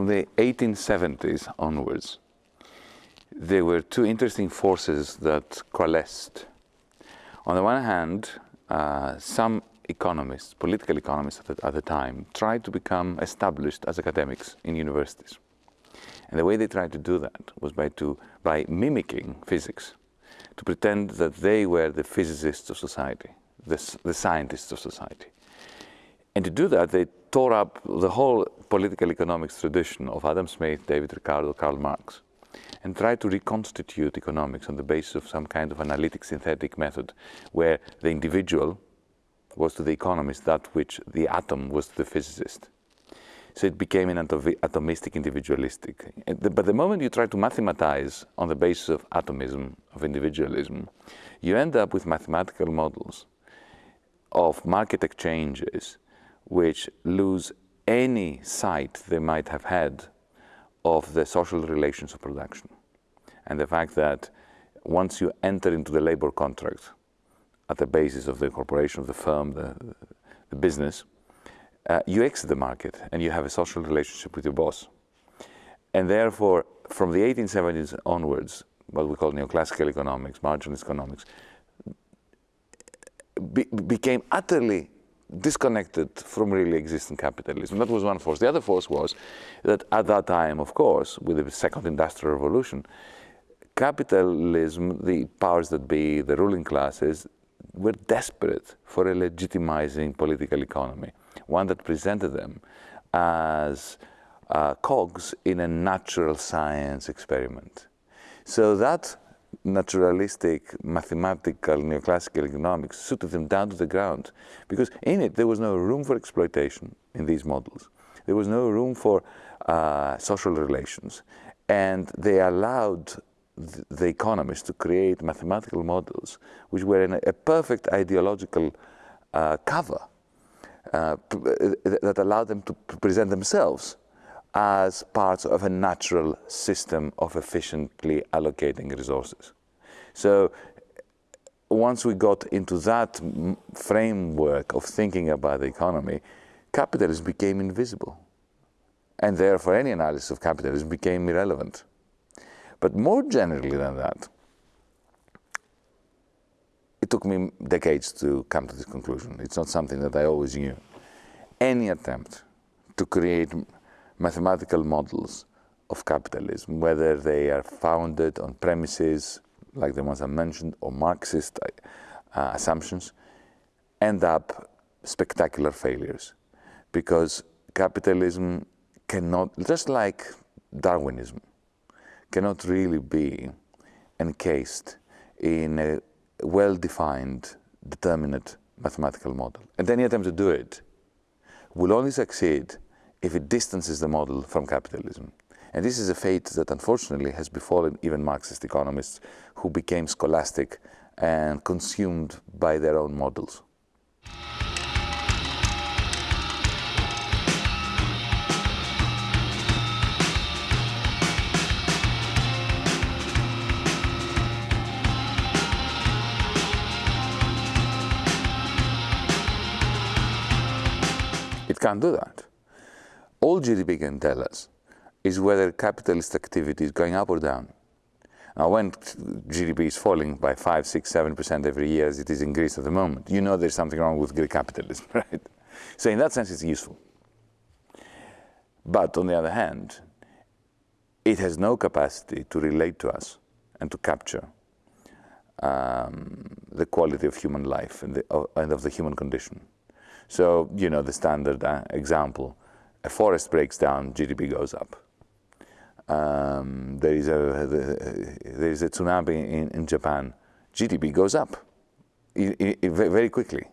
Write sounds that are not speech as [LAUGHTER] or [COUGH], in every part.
from the 1870s onwards, there were two interesting forces that coalesced. On the one hand, uh, some economists, political economists at the, at the time, tried to become established as academics in universities. And the way they tried to do that was by, to, by mimicking physics, to pretend that they were the physicists of society, the, the scientists of society. And to do that, they tore up the whole political economics tradition of Adam Smith, David Ricardo, Karl Marx, and try to reconstitute economics on the basis of some kind of analytic synthetic method, where the individual was to the economist that which the atom was to the physicist. So it became an atomistic individualistic. But the moment you try to mathematize on the basis of atomism, of individualism, you end up with mathematical models of market exchanges which lose any sight they might have had of the social relations of production. And the fact that once you enter into the labor contract at the basis of the corporation, of the firm, the, the business, uh, you exit the market and you have a social relationship with your boss. And therefore, from the 1870s onwards, what we call neoclassical economics, marginalist economics, be became utterly disconnected from really existing capitalism. That was one force. The other force was that at that time, of course, with the second industrial revolution, capitalism, the powers that be, the ruling classes, were desperate for a legitimizing political economy, one that presented them as uh, cogs in a natural science experiment. So that naturalistic, mathematical, neoclassical economics suited them down to the ground because in it there was no room for exploitation in these models. There was no room for uh, social relations. And they allowed th the economists to create mathematical models which were in a, a perfect ideological uh, cover uh, that allowed them to present themselves as parts of a natural system of efficiently allocating resources. So once we got into that framework of thinking about the economy, capitalism became invisible. And therefore any analysis of capitalism became irrelevant. But more generally than that, it took me decades to come to this conclusion. It's not something that I always knew. Any attempt to create mathematical models of capitalism, whether they are founded on premises like the ones I mentioned or Marxist uh, assumptions, end up spectacular failures because capitalism cannot, just like Darwinism, cannot really be encased in a well-defined, determinate mathematical model. And any attempt to do it will only succeed if it distances the model from capitalism. And this is a fate that unfortunately has befallen even Marxist economists who became scholastic and consumed by their own models. It can't do that all GDP can tell us is whether capitalist activity is going up or down. Now, when GDP is falling by 5, 6, 7% every year, as it is in Greece at the moment, you know there's something wrong with Greek capitalism, [LAUGHS] right? So in that sense, it's useful. But on the other hand, it has no capacity to relate to us and to capture um, the quality of human life and, the, uh, and, of the human condition. So, you know, the standard uh, example a forest breaks down, GDP goes up. Um, there is a there is a tsunami in, in Japan, GDP goes up very quickly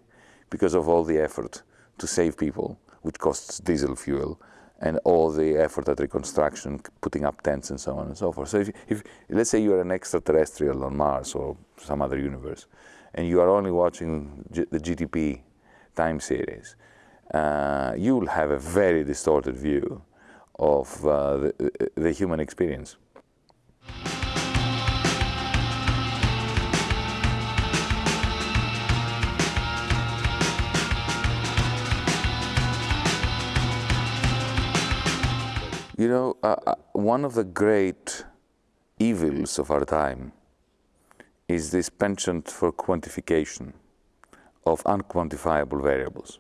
because of all the effort to save people, which costs diesel fuel, and all the effort at reconstruction, putting up tents and so on and so forth. So if, if let's say you're an extraterrestrial on Mars or some other universe, and you are only watching G the GDP time series, uh, you'll have a very distorted view of uh, the, the human experience. You know, uh, uh, one of the great evils of our time is this penchant for quantification of unquantifiable variables.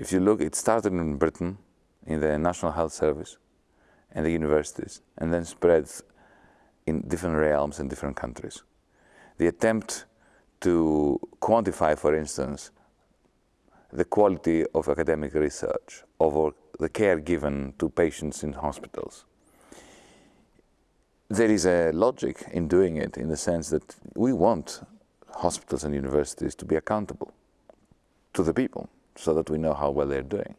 If you look, it started in Britain in the National Health Service and the universities, and then spreads in different realms and different countries. The attempt to quantify, for instance, the quality of academic research or the care given to patients in hospitals. There is a logic in doing it in the sense that we want hospitals and universities to be accountable to the people so that we know how well they're doing.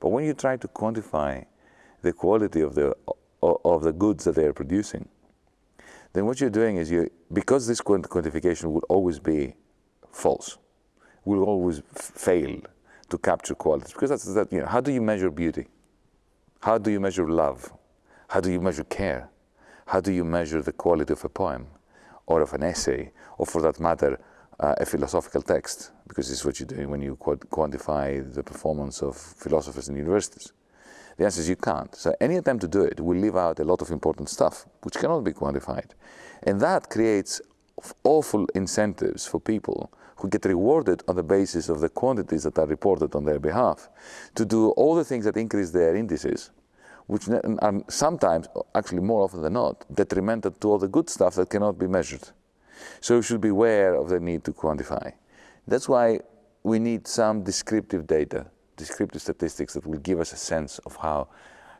But when you try to quantify the quality of the, of the goods that they're producing, then what you're doing is you, because this quantification will always be false, will always fail to capture qualities. Because that's that, you know, how do you measure beauty? How do you measure love? How do you measure care? How do you measure the quality of a poem or of an essay, or for that matter, uh, a philosophical text? Because this is what you're doing when you quantify the performance of philosophers in universities. The answer is you can't. So any attempt to do it will leave out a lot of important stuff, which cannot be quantified. And that creates awful incentives for people who get rewarded on the basis of the quantities that are reported on their behalf to do all the things that increase their indices, which are sometimes, actually more often than not, detrimental to all the good stuff that cannot be measured. So we should be aware of the need to quantify. That's why we need some descriptive data, descriptive statistics that will give us a sense of how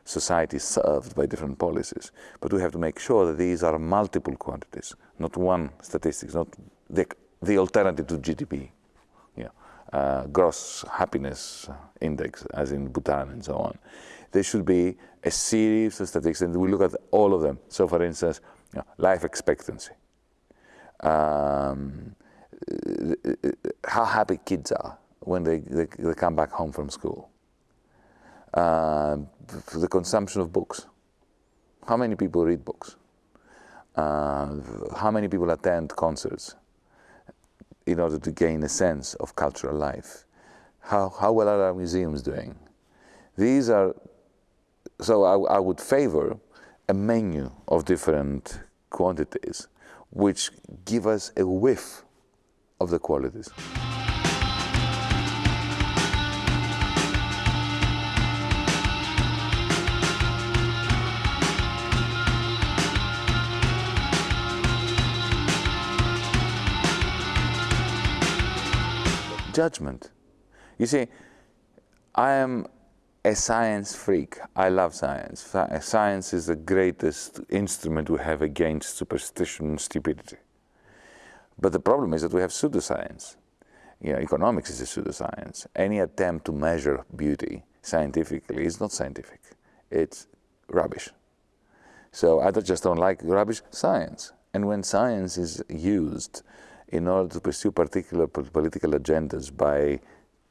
society is served by different policies. But we have to make sure that these are multiple quantities, not one statistics, not the, the alternative to GDP, yeah, uh, gross happiness index, as in Bhutan and so on. There should be a series of statistics, and we look at all of them. So, for instance, you know, life expectancy, um, how happy kids are when they, they, they come back home from school uh, the consumption of books. How many people read books? Uh, how many people attend concerts in order to gain a sense of cultural life? How, how well are our museums doing? These are, so I, I would favor a menu of different quantities which give us a whiff of the qualities. judgment. You see, I am a science freak. I love science. Science is the greatest instrument we have against superstition and stupidity. But the problem is that we have pseudoscience. You know, economics is a pseudoscience. Any attempt to measure beauty scientifically is not scientific. It's rubbish. So I just don't like rubbish science. And when science is used in order to pursue particular political agendas by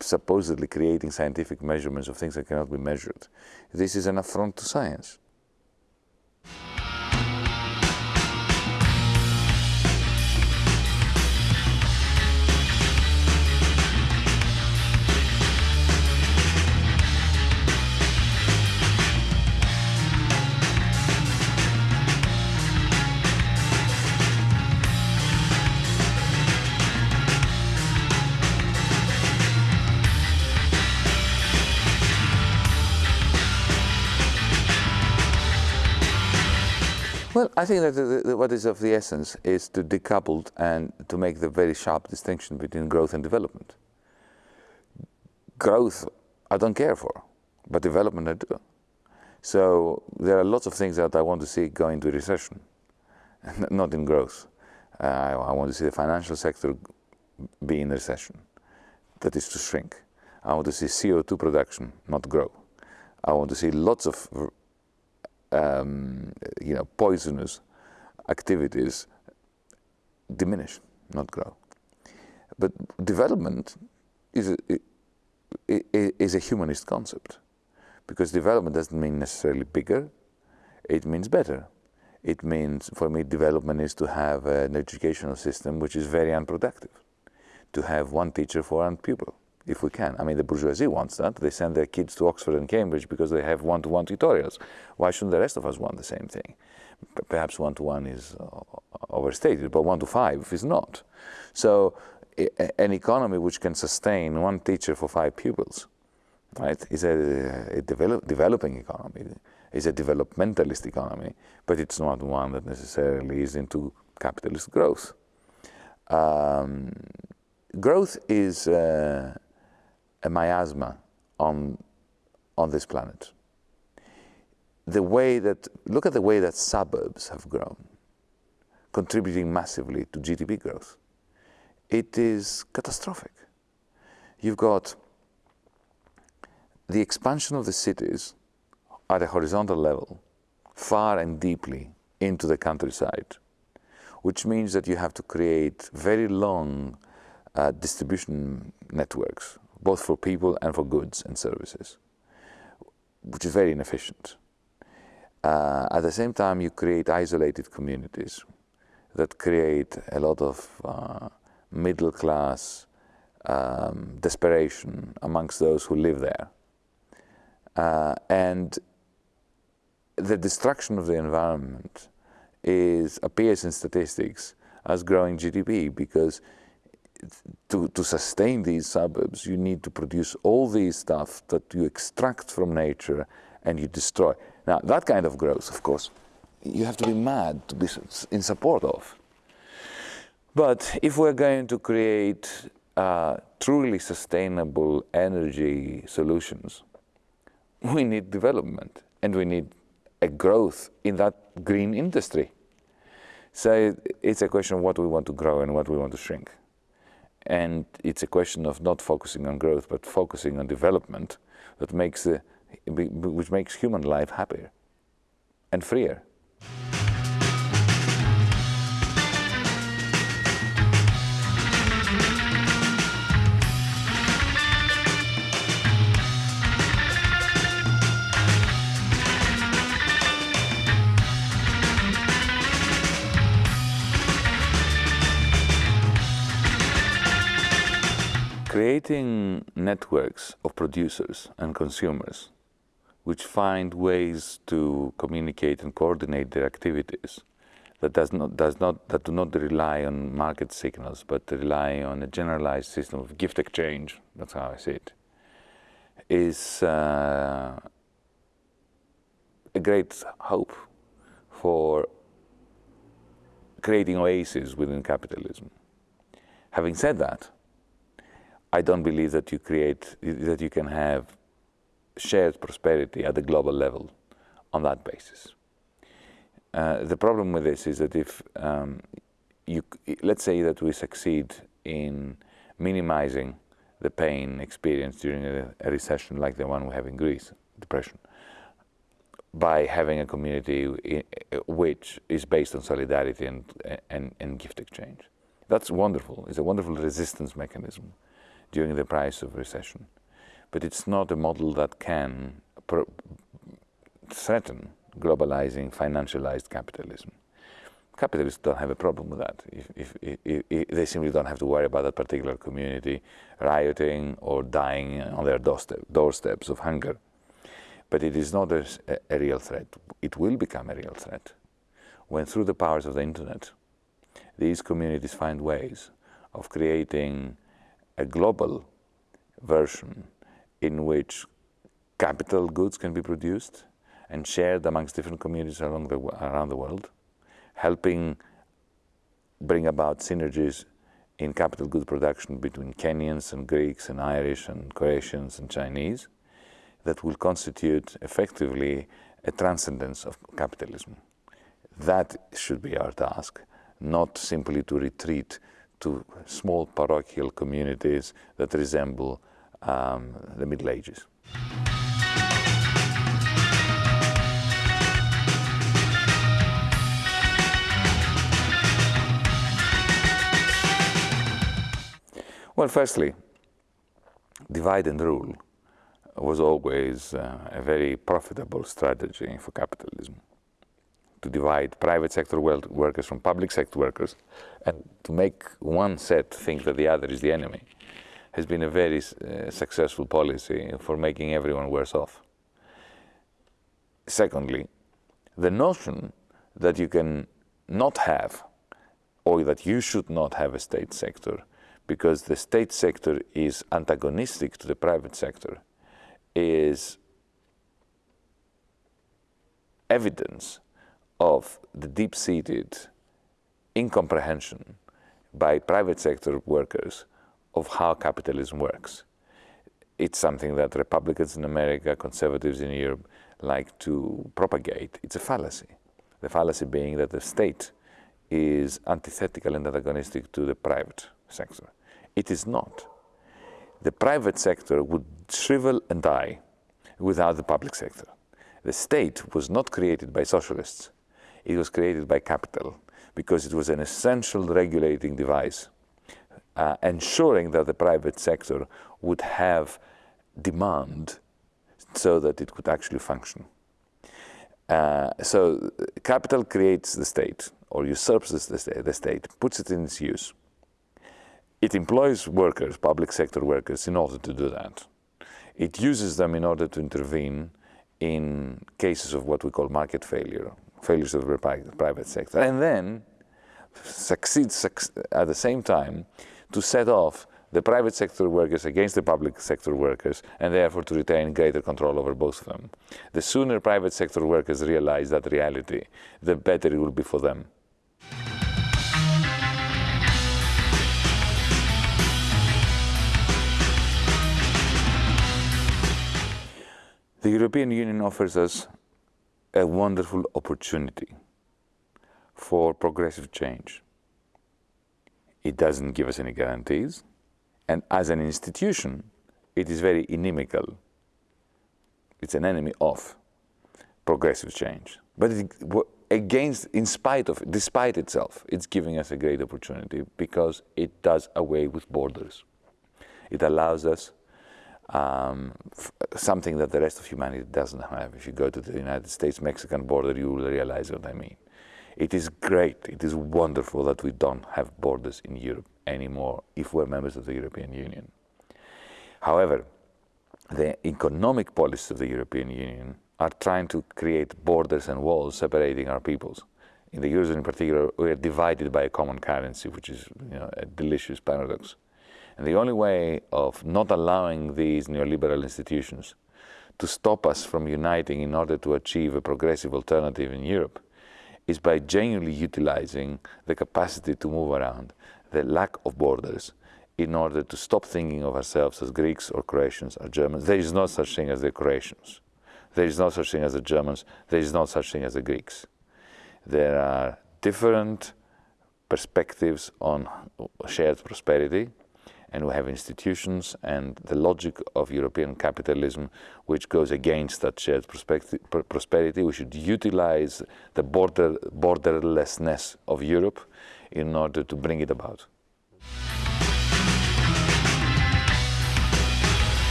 supposedly creating scientific measurements of things that cannot be measured. This is an affront to science. Well, I think that the, the, what is of the essence is to decouple and to make the very sharp distinction between growth and development. Growth, I don't care for, but development I do. So there are lots of things that I want to see go into recession, [LAUGHS] not in growth. Uh, I, I want to see the financial sector be in recession, that is to shrink. I want to see CO2 production not grow. I want to see lots of um, you know, poisonous activities diminish, not grow. But development is a, is a humanist concept because development doesn't mean necessarily bigger, it means better. It means, for me, development is to have an educational system which is very unproductive, to have one teacher for one pupil. If we can. I mean, the bourgeoisie wants that. They send their kids to Oxford and Cambridge because they have one-to-one tutorials. Why shouldn't the rest of us want the same thing? Perhaps one-to-one is uh, overstated, but one-to-five is not. So an economy which can sustain one teacher for five pupils, right, is a, a develop, developing economy, is a developmentalist economy, but it's not one that necessarily is into capitalist growth. Um, growth is uh, a miasma on, on this planet. The way that, look at the way that suburbs have grown, contributing massively to GDP growth. It is catastrophic. You've got the expansion of the cities at a horizontal level, far and deeply into the countryside, which means that you have to create very long uh, distribution networks, both for people and for goods and services, which is very inefficient. Uh, at the same time, you create isolated communities that create a lot of uh, middle class um, desperation amongst those who live there. Uh, and the destruction of the environment is, appears in statistics as growing GDP because to, to sustain these suburbs, you need to produce all these stuff that you extract from nature and you destroy. Now, that kind of growth, of course, you have to be mad to be in support of. But if we're going to create uh, truly sustainable energy solutions, we need development and we need a growth in that green industry. So it's a question of what we want to grow and what we want to shrink. And it's a question of not focusing on growth, but focusing on development that makes the, which makes human life happier and freer. Creating networks of producers and consumers which find ways to communicate and coordinate their activities that does not, does not, that do not rely on market signals, but rely on a generalized system of gift exchange, that's how I see it, is uh, a great hope for creating oases within capitalism. Having said that, I don't believe that you create, that you can have shared prosperity at the global level on that basis. Uh, the problem with this is that if um, you, let's say that we succeed in minimizing the pain experienced during a, a, recession like the one we have in Greece, depression, by having a community which is based on solidarity and, and, and gift exchange. That's wonderful. It's a wonderful resistance mechanism during the price of recession. But it's not a model that can threaten globalizing, financialized capitalism. Capitalists don't have a problem with that. If, if, if, they simply don't have to worry about that particular community rioting or dying on their doorstep, doorsteps of hunger. But it is not a, a real threat. It will become a real threat when through the powers of the internet, these communities find ways of creating a global version in which capital goods can be produced and shared amongst different communities along the, around the world, helping bring about synergies in capital goods production between Kenyans and Greeks and Irish and Croatians and Chinese that will constitute effectively a transcendence of capitalism. That should be our task, not simply to retreat to small parochial communities that resemble um, the Middle Ages. Well, firstly, divide and rule was always uh, a very profitable strategy for capitalism to divide private sector workers from public sector workers and to make one set think that the other is the enemy has been a very uh, successful policy for making everyone worse off. Secondly, the notion that you can not have or that you should not have a state sector because the state sector is antagonistic to the private sector is evidence of the deep-seated incomprehension by private sector workers of how capitalism works. It's something that Republicans in America, conservatives in Europe like to propagate. It's a fallacy. The fallacy being that the state is antithetical and antagonistic to the private sector. It is not. The private sector would shrivel and die without the public sector. The state was not created by socialists. It was created by capital because it was an essential regulating device, uh, ensuring that the private sector would have demand so that it could actually function. Uh, so capital creates the state or usurps the the state, puts it in its use. It employs workers, public sector workers, in order to do that. It uses them in order to intervene in cases of what we call market failure, failures of the private sector, and then succeeds at the same time to set off the private sector workers against the public sector workers and therefore to retain greater control over both of them. The sooner private sector workers realize that reality, the better it will be for them. The European Union offers us a wonderful opportunity for progressive change. It doesn't give us any guarantees, and as an institution, it is very inimical. It's an enemy of progressive change. But it, against, in spite of, despite itself, it's giving us a great opportunity because it does away with borders. It allows us um, something that the rest of humanity doesn't have. If you go to the United States-Mexican border, you will realize what I mean. It is great, it is wonderful that we don't have borders in Europe anymore if we're members of the European Union. However, the economic policies of the European Union are trying to create borders and walls separating our peoples. In the Eurozone in particular, we are divided by a common currency, which is you know, a delicious paradox. And the only way of not allowing these neoliberal institutions to stop us from uniting in order to achieve a progressive alternative in Europe is by genuinely utilizing the capacity to move around, the lack of borders, in order to stop thinking of ourselves as Greeks or Croatians or Germans. There is no such thing as the Croatians. There is no such thing as the Germans. There is no such thing as the Greeks. There are different perspectives on shared prosperity, and we have institutions and the logic of European capitalism which goes against that shared prosperity. We should utilize the border, borderlessness of Europe in order to bring it about.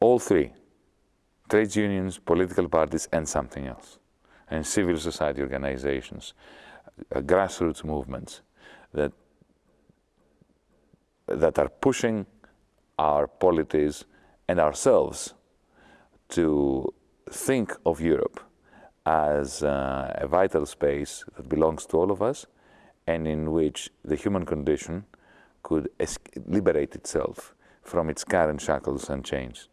All three, trade unions, political parties and something else, and civil society organizations, grassroots movements that that are pushing our polities and ourselves to think of Europe as uh, a vital space that belongs to all of us and in which the human condition could liberate itself from its current shackles and chains.